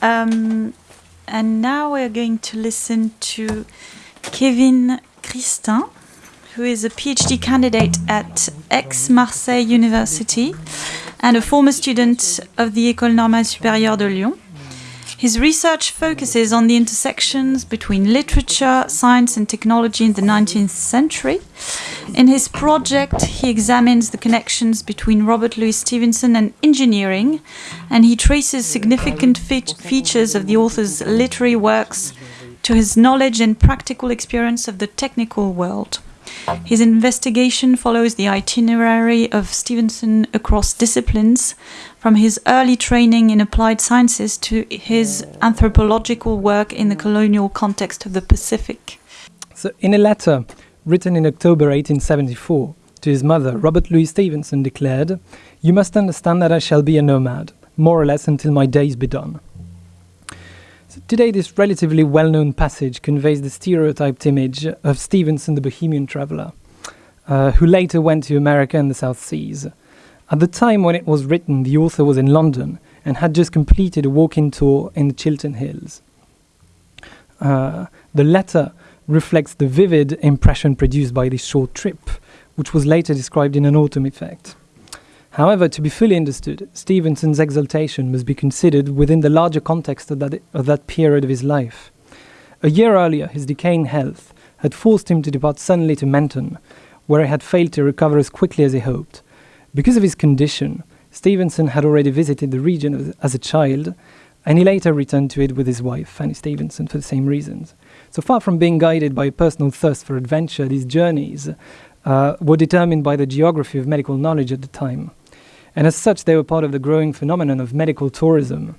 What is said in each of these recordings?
Um, and now we're going to listen to Kevin Christin, who is a PhD candidate at Aix-Marseille University and a former student of the École Normale Supérieure de Lyon. His research focuses on the intersections between literature, science, and technology in the 19th century. In his project, he examines the connections between Robert Louis Stevenson and engineering, and he traces significant fe features of the author's literary works to his knowledge and practical experience of the technical world. His investigation follows the itinerary of Stevenson across disciplines, from his early training in applied sciences to his anthropological work in the colonial context of the Pacific. So, in a letter written in October 1874 to his mother, Robert Louis Stevenson declared, You must understand that I shall be a nomad, more or less until my days be done. So today, this relatively well known passage conveys the stereotyped image of Stevenson, the Bohemian traveller, uh, who later went to America and the South Seas. At the time when it was written, the author was in London and had just completed a walking tour in the Chiltern Hills. Uh, the letter reflects the vivid impression produced by this short trip, which was later described in an autumn effect. However, to be fully understood, Stevenson's exaltation must be considered within the larger context of that, of that period of his life. A year earlier, his decaying health had forced him to depart suddenly to Menton, where he had failed to recover as quickly as he hoped. Because of his condition, Stevenson had already visited the region as a child, and he later returned to it with his wife, Fanny Stevenson, for the same reasons. So far from being guided by a personal thirst for adventure, these journeys uh, were determined by the geography of medical knowledge at the time. And as such, they were part of the growing phenomenon of medical tourism,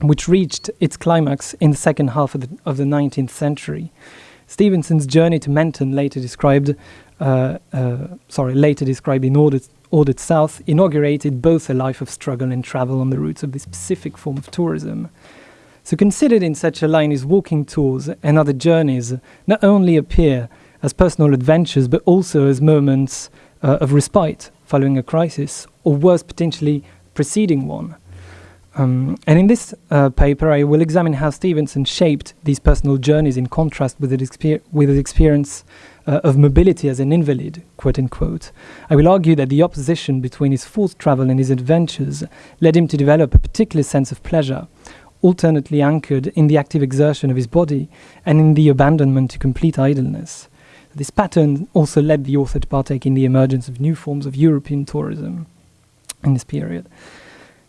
which reached its climax in the second half of the, of the 19th century. Stevenson's journey to Menton, later described, uh, uh, sorry, later described in Ordered, Ordered South, inaugurated both a life of struggle and travel on the routes of this specific form of tourism. So, considered in such a line, his walking tours and other journeys not only appear as personal adventures, but also as moments uh, of respite following a crisis, or worse, potentially preceding one. Um, and in this uh, paper, I will examine how Stevenson shaped these personal journeys in contrast with his, exper- with his experience uh, of mobility as an invalid, quote unquote. I will argue that the opposition between his forced travel and his adventures led him to develop a particular sense of pleasure, alternately anchored in the active exertion of his body and in the abandonment to complete idleness. This pattern also led the author to partake in the emergence of new forms of European tourism in this period.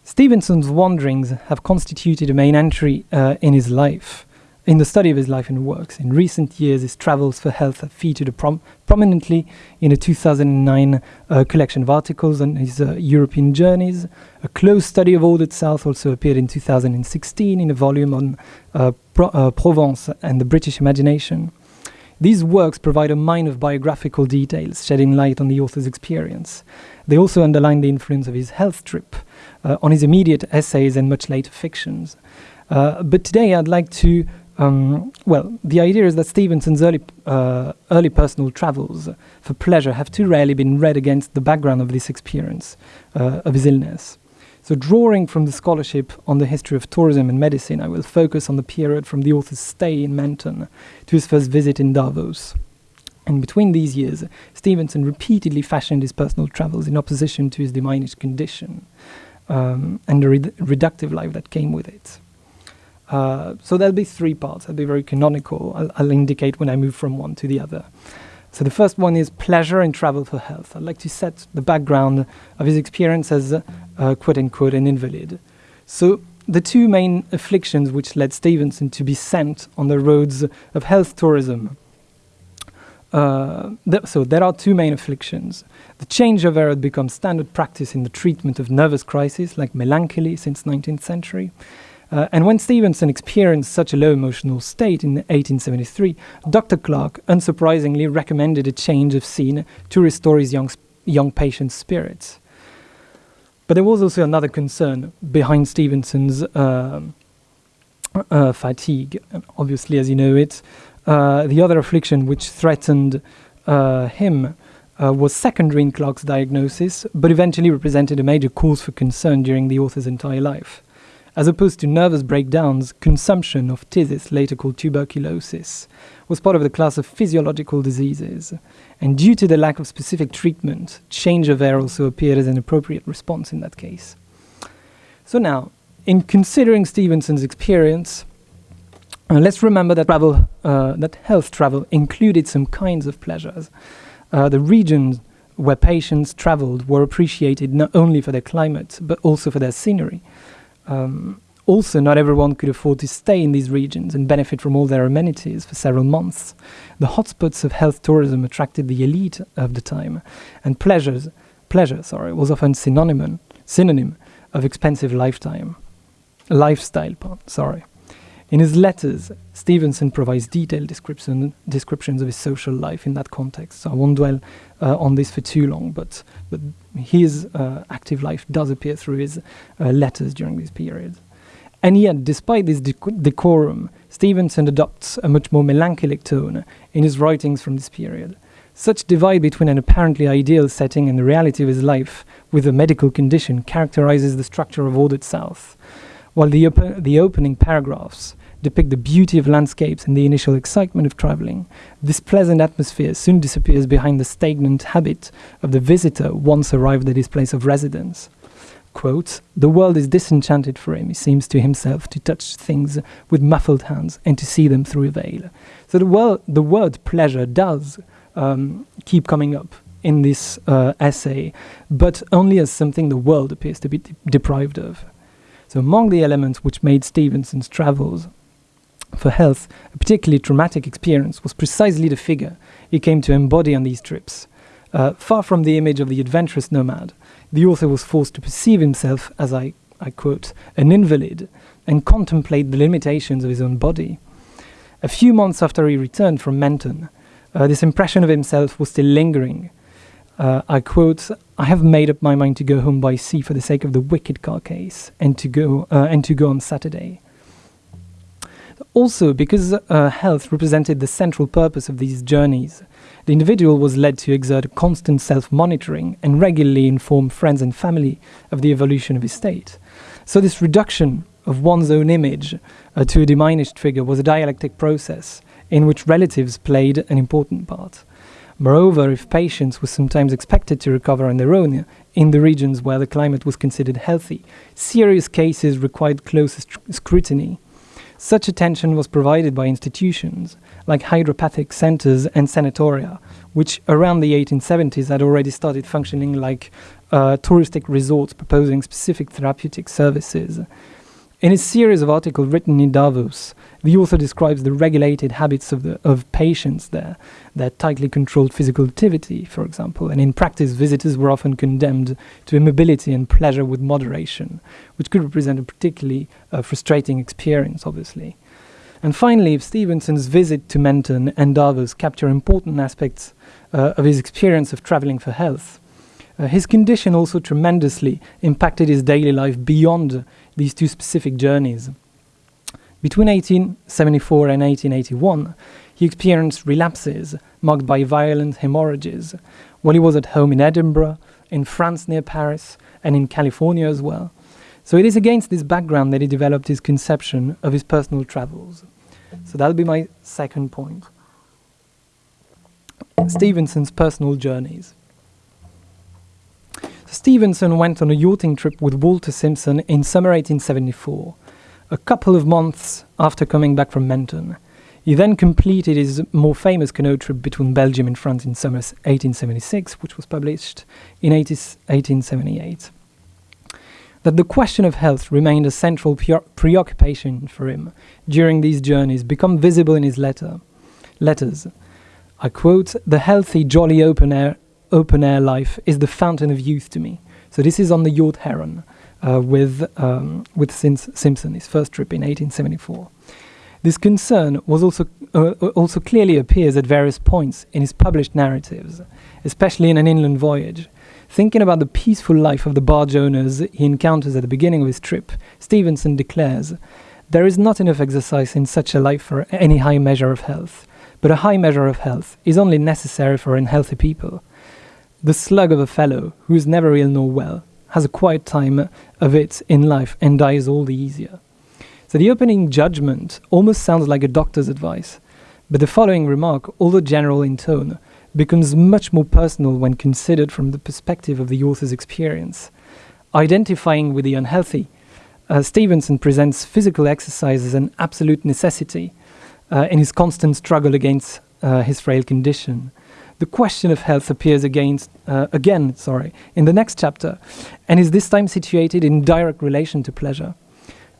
Stevenson's wanderings have constituted a main entry uh, in his life, in the study of his life and works. In recent years, his travels for health have featured prom- prominently in a 2009 uh, collection of articles on his uh, European journeys. A close study of Ordered South also appeared in 2016 in a volume on uh, Pro- uh, Provence and the British imagination. These works provide a mine of biographical details, shedding light on the author's experience. They also underline the influence of his health trip uh, on his immediate essays and much later fictions. Uh, but today I'd like to, um, well, the idea is that Stevenson's early, uh, early personal travels for pleasure have too rarely been read against the background of this experience uh, of his illness. So, drawing from the scholarship on the history of tourism and medicine, I will focus on the period from the author's stay in Menton to his first visit in Davos. And between these years, Stevenson repeatedly fashioned his personal travels in opposition to his diminished condition um, and the reductive life that came with it. Uh, so there'll be three parts. I'll be very canonical. I'll, I'll, indicate when I move from one to the other. So the first one is pleasure and travel for health. I'd like to set the background of his experience as, uh, quote unquote, an invalid. So the two main afflictions which led Stevenson to be sent on the roads of health tourism. Uh, th- so there are two main afflictions. The change of air had become standard practice in the treatment of nervous crises like melancholy since 19th century, Uh, and when Stevenson experienced such a low emotional state in 1873, Dr. Clark unsurprisingly recommended a change of scene to restore his young, young patient's spirits. But there was also another concern behind Stevenson's uh, uh, fatigue. Obviously, as you know it, uh, the other affliction which threatened uh, him uh, was secondary in Clark's diagnosis, but eventually represented a major cause for concern during the author's entire life. As opposed to nervous breakdowns, consumption of phthisis, later called tuberculosis, was part of the class of physiological diseases. And due to the lack of specific treatment, change of air also appeared as an appropriate response in that case. So now, in considering Stevenson's experience, uh, let's remember that travel, uh, that health travel included some kinds of pleasures. Uh, the regions where patients traveled were appreciated not only for their climate but also for their scenery. Um, also, not everyone could afford to stay in these regions and benefit from all their amenities for several months. The hotspots of health tourism attracted the elite of the time, and pleasures, pleasure sorry, was often synonym, synonym of expensive lifetime, lifestyle. Sorry. In his letters, Stevenson provides detailed description, descriptions of his social life in that context. So I won't dwell uh, on this for too long, but, but his uh, active life does appear through his uh, letters during this period. And yet, despite this dec- decorum, Stevenson adopts a much more melancholic tone in his writings from this period. Such divide between an apparently ideal setting and the reality of his life with a medical condition characterizes the structure of Ordered South. While the, op- the opening paragraphs depict the beauty of landscapes and the initial excitement of traveling, this pleasant atmosphere soon disappears behind the stagnant habit of the visitor once arrived at his place of residence. Quote, the world is disenchanted for him. He seems to himself to touch things with muffled hands and to see them through a veil. So the, wor- the word pleasure does um, keep coming up in this uh, essay, but only as something the world appears to be de- deprived of. So, among the elements which made Stevenson's travels for health a particularly traumatic experience was precisely the figure he came to embody on these trips. Uh, far from the image of the adventurous nomad, the author was forced to perceive himself as, I, I quote, an invalid and contemplate the limitations of his own body. A few months after he returned from Menton, uh, this impression of himself was still lingering. Uh, I quote, I have made up my mind to go home by sea for the sake of the wicked car case and to go, uh, and to go on Saturday. Also, because uh, health represented the central purpose of these journeys, the individual was led to exert constant self monitoring and regularly inform friends and family of the evolution of his state. So, this reduction of one's own image uh, to a diminished figure was a dialectic process in which relatives played an important part. Moreover, if patients were sometimes expected to recover on their own in the regions where the climate was considered healthy, serious cases required closer scrutiny. Such attention was provided by institutions like hydropathic centers and sanatoria, which around the 1870s had already started functioning like uh, touristic resorts proposing specific therapeutic services. In his series of articles written in Davos, the author describes the regulated habits of, the, of patients there, their tightly controlled physical activity, for example, and in practice, visitors were often condemned to immobility and pleasure with moderation, which could represent a particularly uh, frustrating experience, obviously. And finally, if Stevenson's visit to Menton and Davos capture important aspects uh, of his experience of traveling for health, uh, his condition also tremendously impacted his daily life beyond these two specific journeys. Between 1874 and 1881, he experienced relapses marked by violent hemorrhages while he was at home in Edinburgh, in France near Paris, and in California as well. So it is against this background that he developed his conception of his personal travels. So that'll be my second point. Stevenson's personal journeys. Stevenson went on a yachting trip with Walter Simpson in summer 1874 a couple of months after coming back from Menton. He then completed his more famous canoe trip between Belgium and France in summer 1876, which was published in 1878. That the question of health remained a central preoccupation for him during these journeys become visible in his letter. letters. I quote, The healthy, jolly open air, open air life is the fountain of youth to me. So this is on the yacht Heron uh, with, um, with Simpson, his first trip in 1874. This concern was also, uh, also clearly appears at various points in his published narratives, especially in An Inland Voyage. Thinking about the peaceful life of the barge owners he encounters at the beginning of his trip, Stevenson declares, There is not enough exercise in such a life for any high measure of health, but a high measure of health is only necessary for unhealthy people. The slug of a fellow, who is never ill nor well, has a quiet time of it in life and dies all the easier. So the opening judgment almost sounds like a doctor's advice, but the following remark, although general in tone, becomes much more personal when considered from the perspective of the author's experience. Identifying with the unhealthy, uh, Stevenson presents physical exercise as an absolute necessity uh, in his constant struggle against uh, his frail condition. The question of health appears against, uh, again sorry, in the next chapter, and is this time situated in direct relation to pleasure.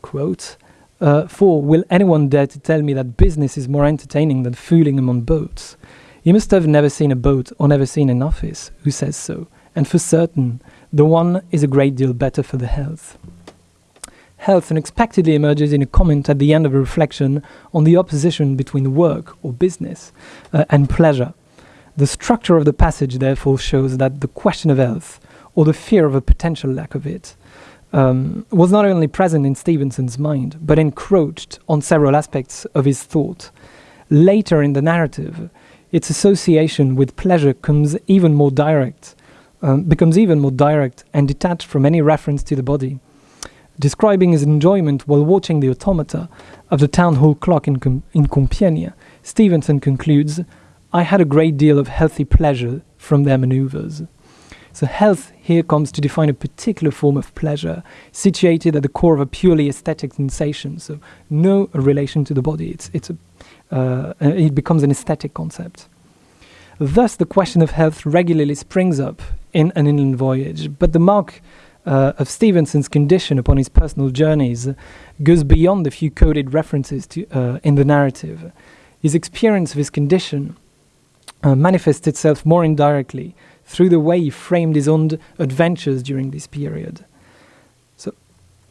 Quote, uh, for will anyone dare to tell me that business is more entertaining than fooling among boats? You must have never seen a boat or never seen an office who says so, and for certain, the one is a great deal better for the health. Health unexpectedly emerges in a comment at the end of a reflection on the opposition between work or business uh, and pleasure. The structure of the passage therefore shows that the question of health, or the fear of a potential lack of it, um, was not only present in Stevenson's mind, but encroached on several aspects of his thought. Later in the narrative, its association with pleasure comes even more direct, um, becomes even more direct and detached from any reference to the body. Describing his enjoyment while watching the automata of the town hall clock in, Com- in Compiègne, Stevenson concludes, I had a great deal of healthy pleasure from their maneuvers. So health here comes to define a particular form of pleasure situated at the core of a purely aesthetic sensation. So no relation to the body. It's, it's a, uh, it becomes an aesthetic concept. Thus, the question of health regularly springs up in an inland voyage, but the mark uh, of Stevenson's condition upon his personal journeys goes beyond the few coded references to, uh, in the narrative. His experience of his condition uh, manifests itself more indirectly through the way he framed his own adventures during this period. So,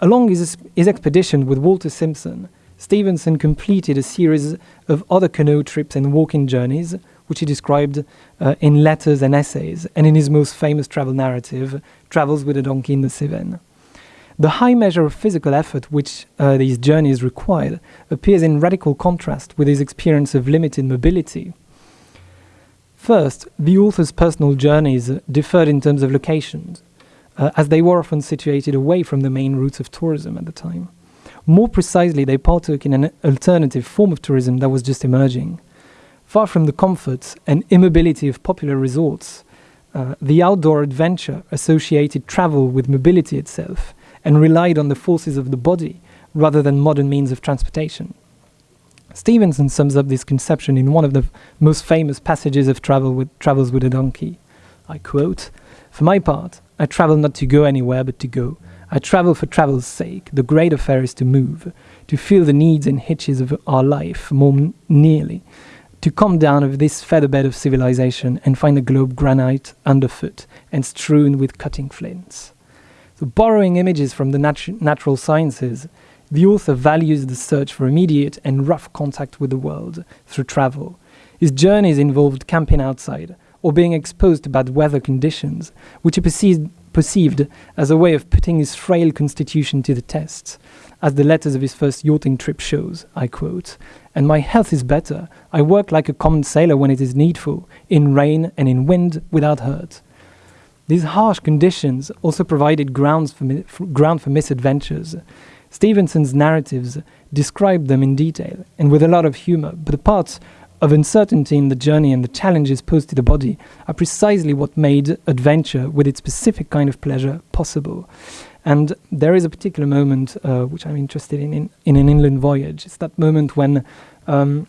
along his, his expedition with Walter Simpson, Stevenson completed a series of other canoe trips and walking journeys, which he described uh, in letters and essays, and in his most famous travel narrative, Travels with a Donkey in the Cevennes. The high measure of physical effort which uh, these journeys required appears in radical contrast with his experience of limited mobility First, the author's personal journeys differed in terms of locations, uh, as they were often situated away from the main routes of tourism at the time. More precisely, they partook in an alternative form of tourism that was just emerging. Far from the comforts and immobility of popular resorts, uh, the outdoor adventure associated travel with mobility itself and relied on the forces of the body rather than modern means of transportation. Stevenson sums up this conception in one of the most famous passages of travel with, Travels with a Donkey. I quote For my part, I travel not to go anywhere but to go. I travel for travel's sake. The great affair is to move, to feel the needs and hitches of our life more nearly, to come down of this featherbed of civilization and find the globe granite underfoot and strewn with cutting flints. So, borrowing images from the natu- natural sciences, the author values the search for immediate and rough contact with the world through travel. His journeys involved camping outside or being exposed to bad weather conditions, which he perceived, perceived as a way of putting his frail constitution to the test. As the letters of his first yachting trip shows, I quote, and my health is better. I work like a common sailor when it is needful, in rain and in wind without hurt. These harsh conditions also provided grounds for, for ground for misadventures. Stevenson's narratives describe them in detail and with a lot of humor, but the parts of uncertainty in the journey and the challenges posed to the body are precisely what made adventure with its specific kind of pleasure possible. And there is a particular moment uh, which I'm interested in, in in an inland voyage. It's that moment when um,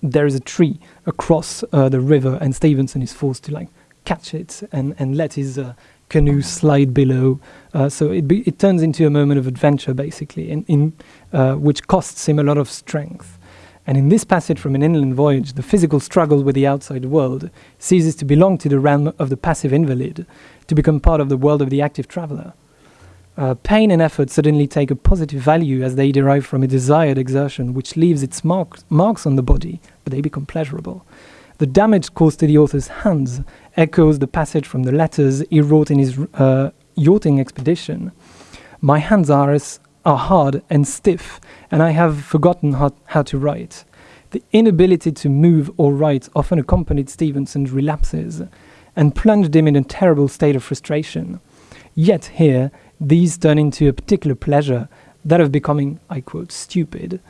there is a tree across uh, the river, and Stevenson is forced to like catch it and, and let his uh, canoe slide below. Uh, so it, be, it turns into a moment of adventure, basically, in, in uh, which costs him a lot of strength. And in this passage from an inland voyage, the physical struggle with the outside world ceases to belong to the realm of the passive invalid to become part of the world of the active traveler. Uh, pain and effort suddenly take a positive value as they derive from a desired exertion which leaves its mark, marks on the body, but they become pleasurable. The damage caused to the author's hands echoes the passage from the letters he wrote in his uh, yachting expedition. My hands are, are hard and stiff, and I have forgotten how, how to write. The inability to move or write often accompanied Stevenson's relapses and plunged him in a terrible state of frustration. Yet here, these turn into a particular pleasure, that of becoming, I quote, stupid,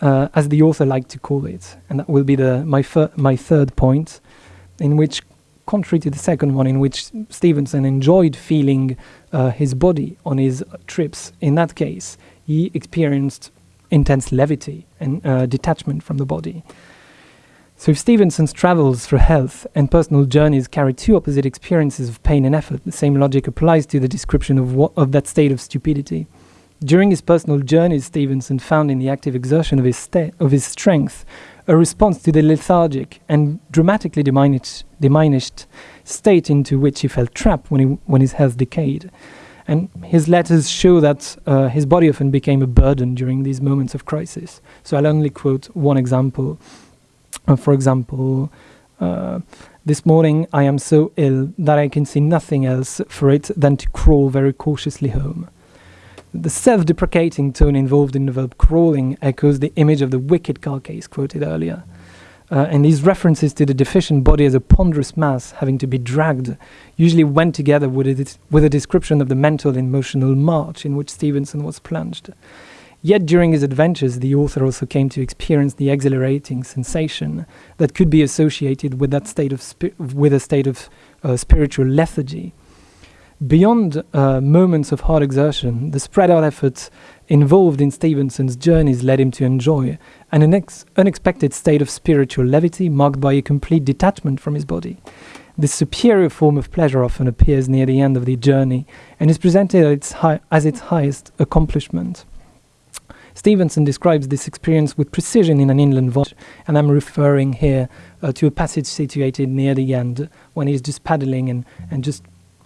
uh, as the author liked to call it. And that will be the, my, my third point, in which, contrary to the second one, in which Stevenson enjoyed feeling uh, his body on his trips, in that case, he experienced intense levity and uh, detachment from the body. So, if Stevenson's travels for health and personal journeys carry two opposite experiences of pain and effort, the same logic applies to the description of, of that state of stupidity. During his personal journeys, Stevenson found in the active exertion of his, of his strength a response to the lethargic and dramatically diminished, diminished state into which he felt trapped when, he, when his health decayed. And his letters show that uh, his body often became a burden during these moments of crisis. So I'll only quote one example. Uh, for example, uh, this morning I am so ill that I can see nothing else for it than to crawl very cautiously home. The self deprecating tone involved in the verb crawling echoes the image of the wicked carcase quoted earlier. Uh, and these references to the deficient body as a ponderous mass having to be dragged usually went together with a, with a description of the mental and emotional march in which Stevenson was plunged. Yet during his adventures, the author also came to experience the exhilarating sensation that could be associated with that state of with a state of uh, spiritual lethargy. Beyond uh, moments of hard exertion, the spread out effort involved in Stevenson's journeys led him to enjoy an unex- unexpected state of spiritual levity marked by a complete detachment from his body. This superior form of pleasure often appears near the end of the journey and is presented its hi- as its highest accomplishment. Stevenson describes this experience with precision in an inland voyage, and I'm referring here uh, to a passage situated near the end when he's just paddling and, and just,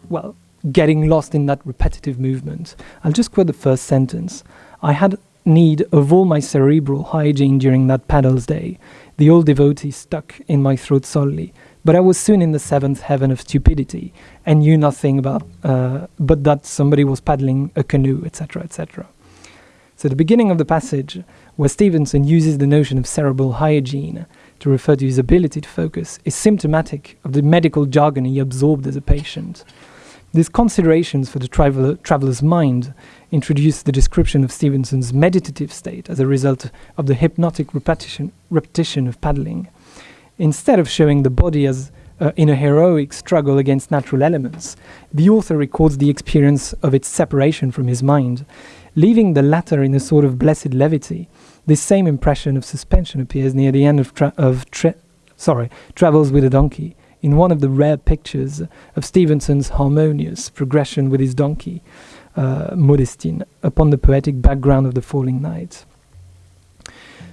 well, getting lost in that repetitive movement. I'll just quote the first sentence. I had need of all my cerebral hygiene during that paddle's day. The old devotee stuck in my throat solely, but I was soon in the seventh heaven of stupidity and knew nothing about, uh, but that somebody was paddling a canoe, etc., etc. So the beginning of the passage, where Stevenson uses the notion of cerebral hygiene to refer to his ability to focus, is symptomatic of the medical jargon he absorbed as a patient. These considerations for the traveler, traveler's mind introduce the description of Stevenson's meditative state as a result of the hypnotic repetition, repetition of paddling. Instead of showing the body as uh, in a heroic struggle against natural elements, the author records the experience of its separation from his mind, leaving the latter in a sort of blessed levity. This same impression of suspension appears near the end of, tra- of tra- sorry, Travels with a Donkey, in one of the rare pictures of Stevenson's harmonious progression with his donkey, uh, Modestine, upon the poetic background of the falling night.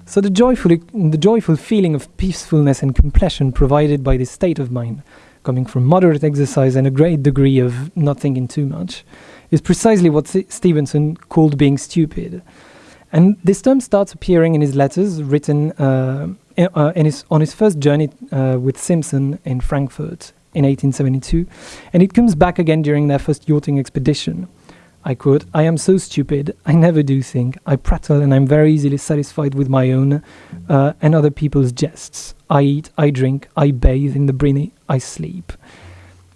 So the joyful, the joyful feeling of peacefulness and completion provided by this state of mind, coming from moderate exercise and a great degree of not thinking too much, is precisely what S- Stevenson called being stupid. And this term starts appearing in his letters written uh, uh, his, on his first journey uh, with Simpson in Frankfurt in 1872, and it comes back again during their first yachting expedition. I quote, I am so stupid, I never do think. I prattle and I'm very easily satisfied with my own uh, and other people's jests. I eat, I drink, I bathe in the briny, I sleep.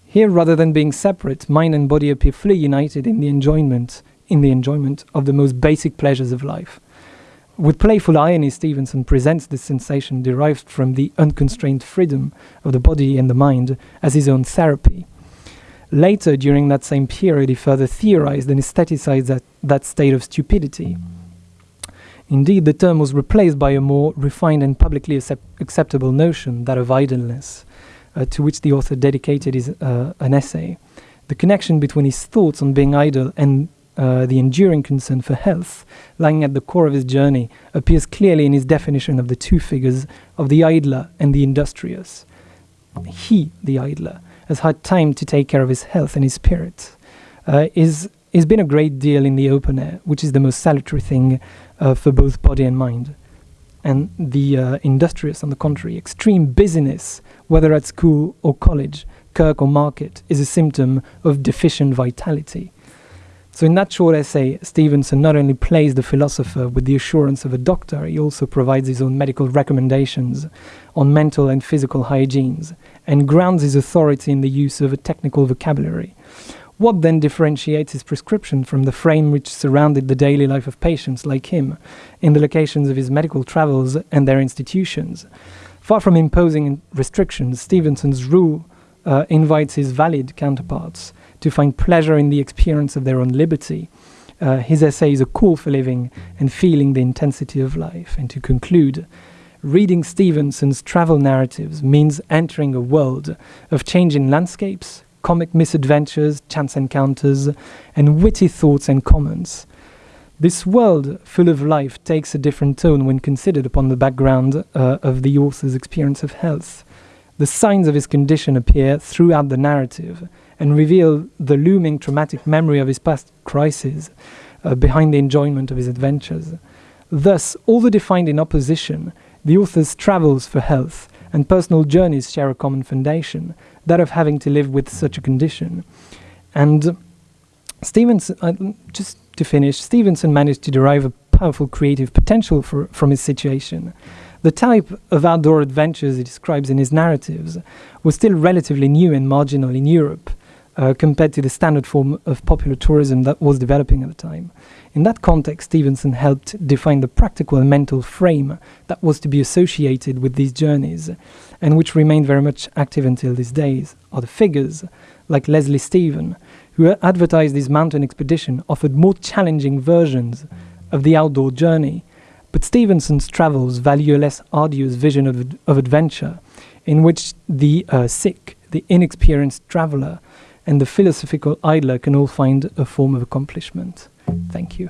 Here, rather than being separate, mind and body appear fully united in the enjoyment, in the enjoyment of the most basic pleasures of life. With playful irony, Stevenson presents this sensation derived from the unconstrained freedom of the body and the mind as his own therapy. Later, during that same period, he further theorized and aestheticized that, that state of stupidity. Indeed, the term was replaced by a more refined and publicly accept- acceptable notion, that of idleness, uh, to which the author dedicated his, uh, an essay. The connection between his thoughts on being idle and uh, the enduring concern for health, lying at the core of his journey, appears clearly in his definition of the two figures of the idler and the industrious. He, the idler, has had time to take care of his health and his spirit. Uh, is he's been a great deal in the open air, which is the most salutary thing uh, for both body and mind. And the uh, industrious, on the contrary, extreme busyness, whether at school or college, kirk or market, is a symptom of deficient vitality. So, in that short essay, Stevenson not only plays the philosopher with the assurance of a doctor, he also provides his own medical recommendations on mental and physical hygienes and grounds his authority in the use of a technical vocabulary. What then differentiates his prescription from the frame which surrounded the daily life of patients like him in the locations of his medical travels and their institutions? Far from imposing restrictions, Stevenson's rule uh, invites his valid counterparts to find pleasure in the experience of their own liberty. Uh, his essay is a call for living and feeling the intensity of life. And to conclude, reading Stevenson's travel narratives means entering a world of changing landscapes, comic misadventures, chance encounters, and witty thoughts and comments. This world full of life takes a different tone when considered upon the background uh, of the author's experience of health. The signs of his condition appear throughout the narrative, and reveal the looming traumatic memory of his past crises uh, behind the enjoyment of his adventures. Thus, although defined in opposition, the author's travels for health and personal journeys share a common foundation, that of having to live with such a condition. And Stevenson, uh, just to finish, Stevenson managed to derive a powerful creative potential for, from his situation. The type of outdoor adventures he describes in his narratives was still relatively new and marginal in Europe, uh, compared to the standard form of popular tourism that was developing at the time. In that context, Stevenson helped define the practical and mental frame that was to be associated with these journeys, and which remained very much active until these days, are the figures, like Leslie Stephen, who advertised his mountain expedition, offered more challenging versions of the outdoor journey. But Stevenson's travels value a less arduous vision of, of adventure, in which the uh, sick, the inexperienced traveler, and the philosophical idler can all find a form of accomplishment. Thank you.